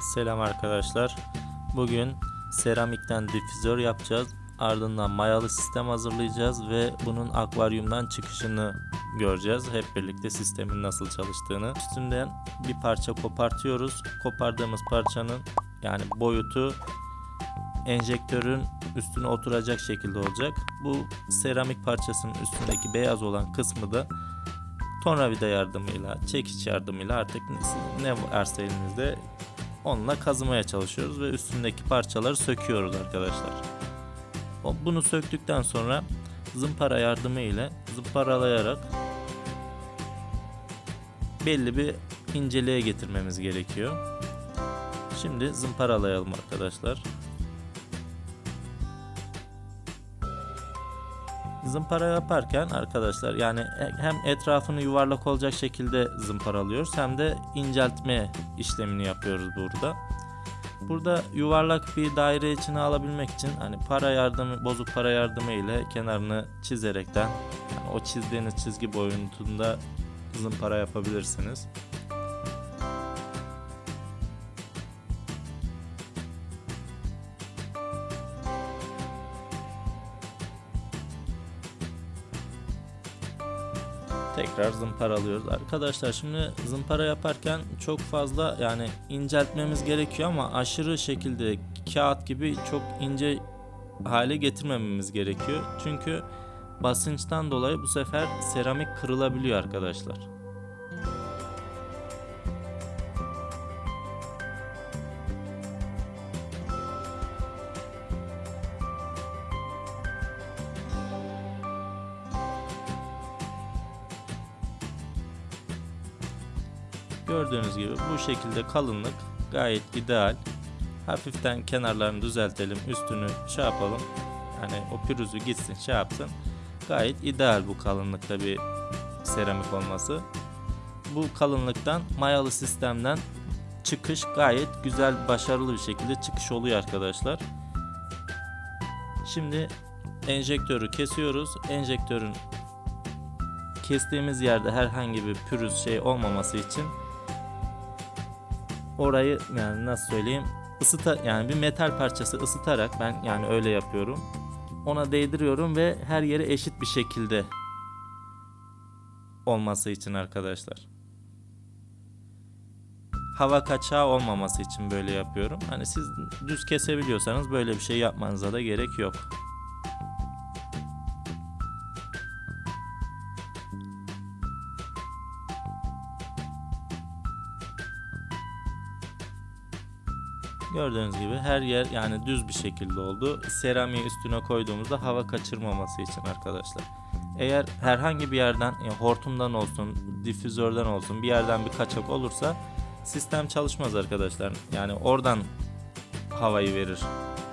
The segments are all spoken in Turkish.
Selam arkadaşlar. Bugün seramikten difüzör yapacağız. Ardından mayalı sistem hazırlayacağız ve bunun akvaryumdan çıkışını göreceğiz. Hep birlikte sistemin nasıl çalıştığını. Üstünden bir parça kopartıyoruz. Kopardığımız parçanın yani boyutu enjektörün üstüne oturacak şekilde olacak. Bu seramik parçasının üstündeki beyaz olan kısmı da tornavida yardımıyla, çekiç yardımıyla artık ne varsa elinizde onunla kazımaya çalışıyoruz ve üstündeki parçaları söküyoruz arkadaşlar. Bunu söktükten sonra zımpara yardımı ile zımparalayarak belli bir inceliğe getirmemiz gerekiyor. Şimdi zımparalayalım arkadaşlar. Zımpara yaparken arkadaşlar yani hem etrafını yuvarlak olacak şekilde zımparalıyoruz hem de inceltme işlemini yapıyoruz burada. Burada yuvarlak bir daire içine alabilmek için hani para yardımı bozuk para yardımı ile kenarını çizerekten yani o çizdiğiniz çizgi boyutunda zımpara yapabilirsiniz. Tekrar zımparalıyoruz. Arkadaşlar şimdi zımpara yaparken çok fazla yani inceltmemiz gerekiyor ama aşırı şekilde kağıt gibi çok ince hale getirmememiz gerekiyor. Çünkü basınçtan dolayı bu sefer seramik kırılabiliyor arkadaşlar. Gördüğünüz gibi bu şekilde kalınlık gayet ideal. Hafiften kenarlarını düzeltelim, üstünü şey yapalım. Yani o pürüzü gitsin, şey. Gayet ideal bu kalınlıkta bir seramik olması. Bu kalınlıktan mayalı sistemden çıkış gayet güzel, başarılı bir şekilde çıkış oluyor arkadaşlar. Şimdi enjektörü kesiyoruz. Enjektörün kestiğimiz yerde herhangi bir pürüz şey olmaması için orayı yani nasıl söyleyeyim ısıta yani bir metal parçası ısıtarak ben yani öyle yapıyorum. Ona değdiriyorum ve her yere eşit bir şekilde olması için arkadaşlar. Hava kaçağı olmaması için böyle yapıyorum. Hani siz düz kesebiliyorsanız böyle bir şey yapmanıza da gerek yok. Gördüğünüz gibi her yer yani düz bir şekilde oldu. Seramiği üstüne koyduğumuzda hava kaçırmaması için arkadaşlar. Eğer herhangi bir yerden yani hortumdan olsun, difüzörden olsun bir yerden bir kaçak olursa sistem çalışmaz arkadaşlar. Yani oradan havayı verir.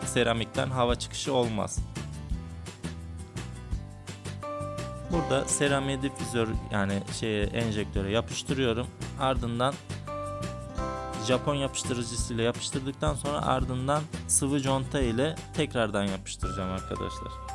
Seramikten hava çıkışı olmaz. Burada seramiği difüzör yani şeye enjektöre yapıştırıyorum. Ardından Japon yapıştırıcısıyla yapıştırdıktan sonra ardından sıvı conta ile tekrardan yapıştıracağım arkadaşlar.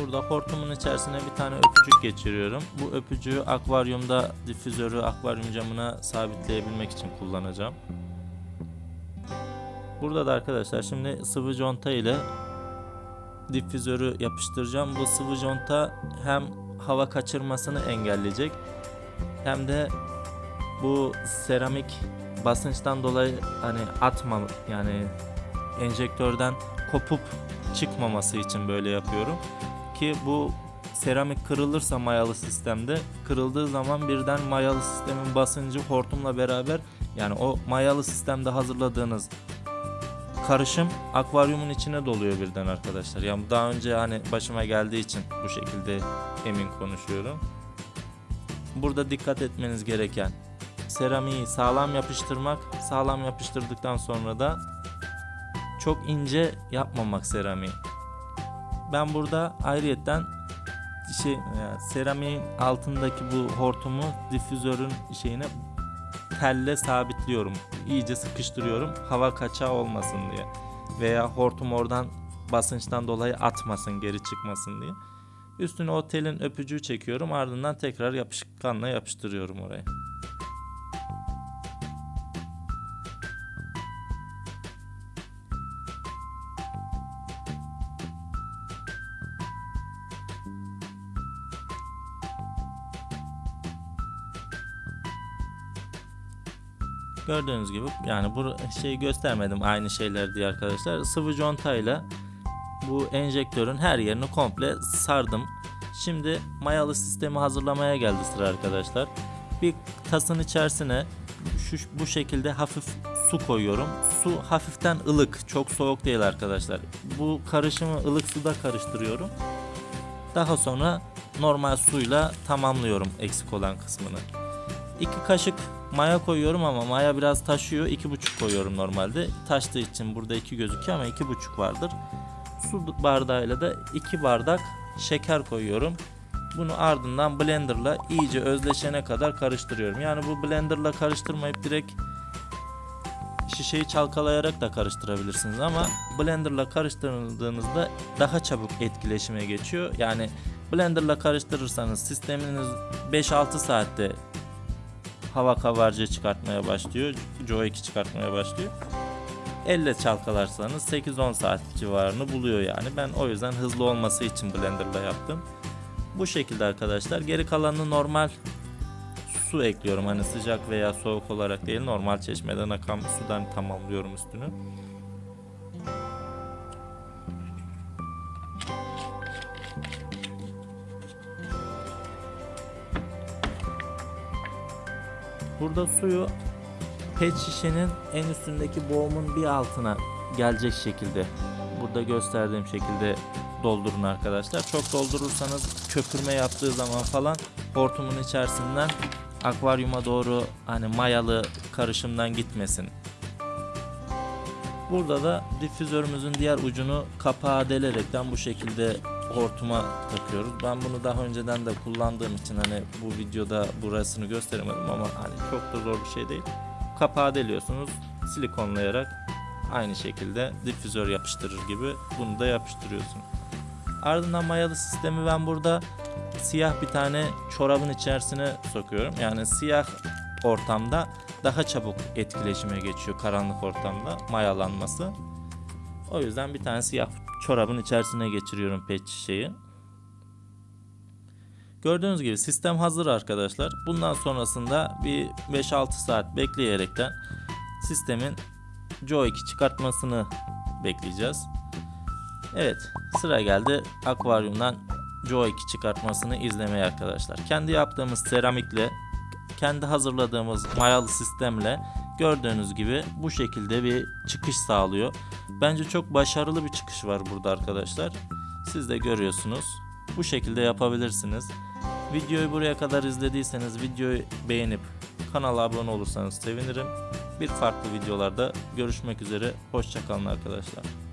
Burada hortumun içerisine bir tane öpücük geçiriyorum. Bu öpücüğü akvaryumda difüzörü akvaryum camına sabitleyebilmek için kullanacağım. Burada da arkadaşlar şimdi sıvı conta ile difüzörü yapıştıracağım. Bu sıvı conta hem hava kaçırmasını engelleyecek hem de bu seramik basınçtan dolayı hani atma yani enjektörden kopup çıkmaması için böyle yapıyorum ki bu seramik kırılırsa mayalı sistemde kırıldığı zaman birden mayalı sistemin basıncı hortumla beraber yani o mayalı sistemde hazırladığınız karışım akvaryumun içine doluyor birden arkadaşlar. Yani daha önce hani başıma geldiği için bu şekilde emin konuşuyorum. Burada dikkat etmeniz gereken seramiği sağlam yapıştırmak. Sağlam yapıştırdıktan sonra da çok ince yapmamak seramiği. Ben burada ayrıyetten şey yani seramiğin altındaki bu hortumu difüzörün şeyine telle sabitliyorum. İyice sıkıştırıyorum. Hava kaçağı olmasın diye. Veya hortum oradan basınçtan dolayı atmasın, geri çıkmasın diye. Üstüne o telin öpücüğü çekiyorum. Ardından tekrar yapışkanla yapıştırıyorum oraya. Gördüğünüz gibi yani bu şeyi göstermedim aynı şeyler diye arkadaşlar. Sıvı contayla bu enjektörün her yerini komple sardım. Şimdi mayalı sistemi hazırlamaya geldi sıra arkadaşlar. Bir tasın içerisine şu bu şekilde hafif su koyuyorum. Su hafiften ılık, çok soğuk değil arkadaşlar. Bu karışımı ılık suda karıştırıyorum. Daha sonra normal suyla tamamlıyorum eksik olan kısmını. 2 kaşık maya koyuyorum ama maya biraz taşıyor. 2,5 koyuyorum normalde. Taştığı için burada 2 gözüküyor ama 2,5 vardır. Su bardağıyla da 2 bardak şeker koyuyorum. Bunu ardından blenderla iyice özleşene kadar karıştırıyorum. Yani bu blenderla karıştırmayıp direkt şişeyi çalkalayarak da karıştırabilirsiniz ama blenderla karıştırdığınızda daha çabuk etkileşime geçiyor. Yani blenderla karıştırırsanız sisteminiz 5-6 saatte hava kabarcığı çıkartmaya başlıyor. Joe 2 çıkartmaya başlıyor. Elle çalkalarsanız 8-10 saat civarını buluyor yani. Ben o yüzden hızlı olması için blenderla yaptım. Bu şekilde arkadaşlar. Geri kalanını normal su ekliyorum. Hani sıcak veya soğuk olarak değil normal çeşmeden akan sudan tamamlıyorum üstünü. Burada suyu pet şişenin en üstündeki boğumun bir altına gelecek şekilde burada gösterdiğim şekilde doldurun arkadaşlar. Çok doldurursanız köpürme yaptığı zaman falan hortumun içerisinden akvaryuma doğru hani mayalı karışımdan gitmesin. Burada da difüzörümüzün diğer ucunu kapağa delerekten bu şekilde hortuma takıyoruz. Ben bunu daha önceden de kullandığım için hani bu videoda burasını gösteremedim ama hani çok da zor bir şey değil. Kapağı deliyorsunuz silikonlayarak aynı şekilde difüzör yapıştırır gibi bunu da yapıştırıyorsun. Ardından mayalı sistemi ben burada siyah bir tane çorabın içerisine sokuyorum. Yani siyah ortamda daha çabuk etkileşime geçiyor karanlık ortamda mayalanması. O yüzden bir tane siyah çorabın içerisine geçiriyorum pet şişeyi. Gördüğünüz gibi sistem hazır arkadaşlar. Bundan sonrasında bir 5-6 saat bekleyerekten sistemin Joe 2 çıkartmasını bekleyeceğiz. Evet sıra geldi akvaryumdan Joe 2 çıkartmasını izlemeye arkadaşlar. Kendi yaptığımız seramikle kendi hazırladığımız mayalı sistemle gördüğünüz gibi bu şekilde bir çıkış sağlıyor. Bence çok başarılı bir çıkış var burada arkadaşlar. Siz de görüyorsunuz. Bu şekilde yapabilirsiniz. Videoyu buraya kadar izlediyseniz videoyu beğenip kanala abone olursanız sevinirim. Bir farklı videolarda görüşmek üzere. Hoşçakalın arkadaşlar.